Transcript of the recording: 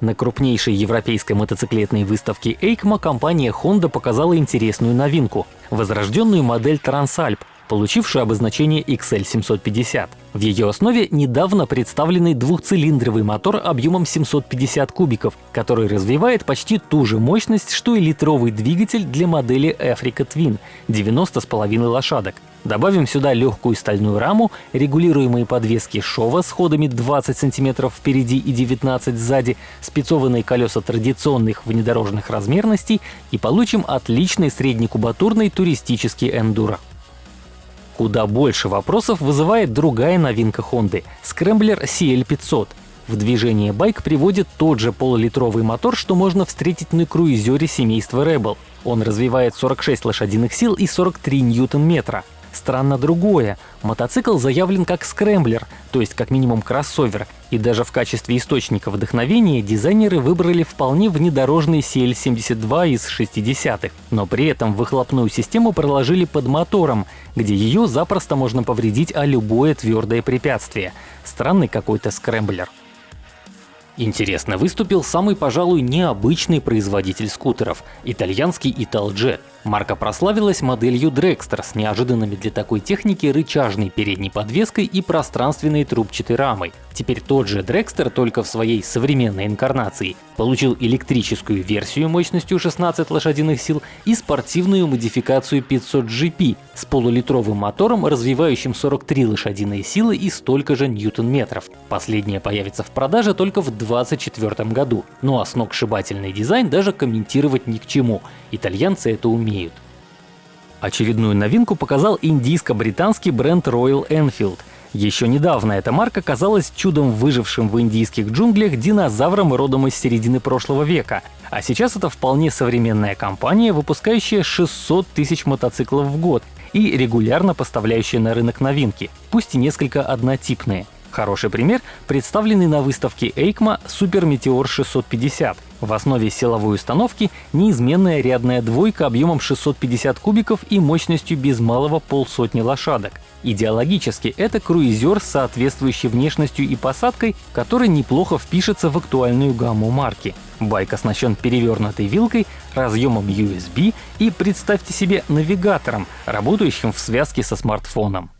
На крупнейшей европейской мотоциклетной выставке EICMA компания Honda показала интересную новинку — возрожденную модель Transalp, получившую обозначение XL750. В ее основе недавно представленный двухцилиндровый мотор объемом 750 кубиков, который развивает почти ту же мощность, что и литровый двигатель для модели Africa Twin — 90,5 лошадок. Добавим сюда легкую стальную раму, регулируемые подвески шова с ходами 20 см впереди и 19 сзади, спецованные колеса традиционных внедорожных размерностей и получим отличный среднекубатурный туристический эндуро. Куда больше вопросов вызывает другая новинка Honda — Scrambler CL500. В движение байк приводит тот же полулитровый мотор, что можно встретить на круизере семейства Rebel. Он развивает 46 лошадиных сил и 43 ньютон-метра. Странно другое. Мотоцикл заявлен как скрэмблер, то есть как минимум кроссовер, и даже в качестве источника вдохновения дизайнеры выбрали вполне внедорожный CL72 из 60-х, но при этом выхлопную систему проложили под мотором, где ее запросто можно повредить о любое твердое препятствие. Странный какой-то скрэмблер. Интересно выступил самый, пожалуй, необычный производитель скутеров — итальянский Italjet. Марка прославилась моделью Dragster с неожиданными для такой техники рычажной передней подвеской и пространственной трубчатой рамой. Теперь тот же Dragster, только в своей современной инкарнации, получил электрическую версию мощностью 16 лошадиных сил и спортивную модификацию 500 GP с полулитровым мотором, развивающим 43 лошадиные силы и столько же ньютон-метров. Последняя появится в продаже только в 2024 году. Ну а сногсшибательный дизайн даже комментировать ни к чему. Итальянцы это умеют. Очередную новинку показал индийско-британский бренд Royal Enfield. Еще недавно эта марка казалась чудом выжившим в индийских джунглях динозавром родом из середины прошлого века. А сейчас это вполне современная компания, выпускающая 600 тысяч мотоциклов в год и регулярно поставляющая на рынок новинки, пусть и несколько однотипные. Хороший пример — представленный на выставке EICMA Meteor 650. В основе силовой установки неизменная рядная двойка объемом 650 кубиков и мощностью без малого полсотни лошадок. Идеологически это круизер с соответствующей внешностью и посадкой, который неплохо впишется в актуальную гамму марки. Байк оснащен перевернутой вилкой, разъемом USB и, представьте себе, навигатором, работающим в связке со смартфоном.